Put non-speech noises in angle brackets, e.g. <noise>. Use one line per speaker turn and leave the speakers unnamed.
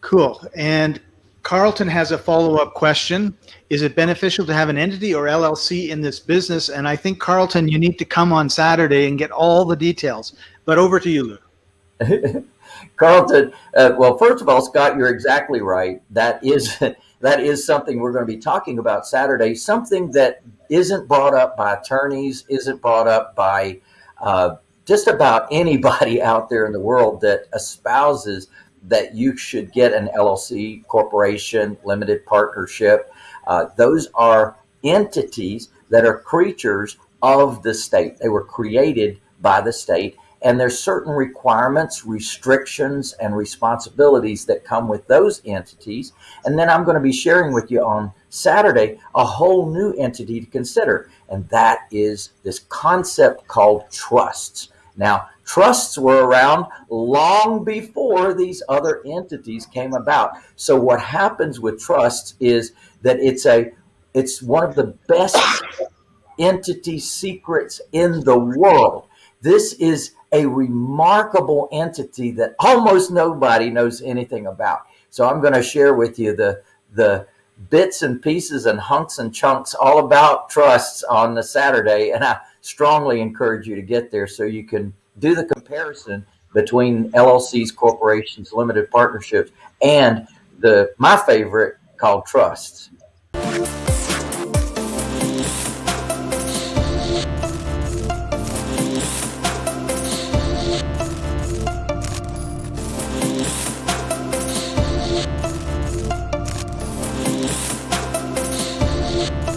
Cool. And Carlton has a follow-up question. Is it beneficial to have an entity or LLC in this business? And I think Carlton, you need to come on Saturday and get all the details. But over to you, Lou. <laughs>
Carlton, uh, well, first of all, Scott, you're exactly right. That is <laughs> that is something we're going to be talking about Saturday. Something that isn't brought up by attorneys, isn't brought up by uh, just about anybody <laughs> out there in the world that espouses that you should get an LLC, corporation, limited partnership. Uh, those are entities that are creatures of the state. They were created by the state and there's certain requirements, restrictions, and responsibilities that come with those entities. And then I'm going to be sharing with you on Saturday a whole new entity to consider. And that is this concept called trusts. Now, trusts were around long before these other entities came about. So what happens with trusts is that it's a it's one of the best entity secrets in the world. This is a remarkable entity that almost nobody knows anything about. So I'm going to share with you the the bits and pieces and hunks and chunks all about trusts on the Saturday. And I strongly encourage you to get there so you can do the comparison between LLCs, corporations, limited partnerships, and the my favorite called trusts. Bye.